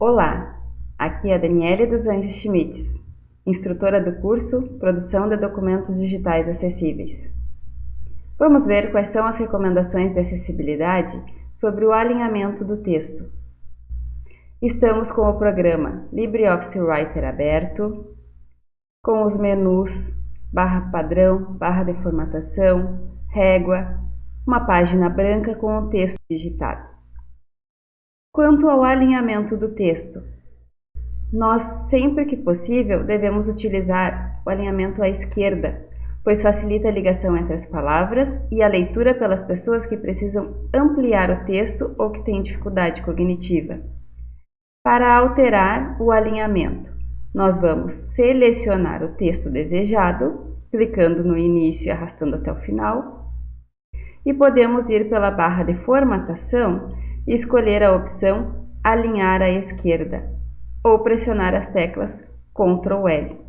Olá, aqui é a Daniele dos Anjos Schmitz, instrutora do curso Produção de Documentos Digitais Acessíveis. Vamos ver quais são as recomendações de acessibilidade sobre o alinhamento do texto. Estamos com o programa LibreOffice Writer aberto, com os menus barra padrão, barra de formatação, régua, uma página branca com o texto digitado. Quanto ao alinhamento do texto, nós, sempre que possível, devemos utilizar o alinhamento à esquerda, pois facilita a ligação entre as palavras e a leitura pelas pessoas que precisam ampliar o texto ou que têm dificuldade cognitiva. Para alterar o alinhamento, nós vamos selecionar o texto desejado, clicando no início e arrastando até o final, e podemos ir pela barra de formatação escolher a opção Alinhar à esquerda ou pressionar as teclas Ctrl L.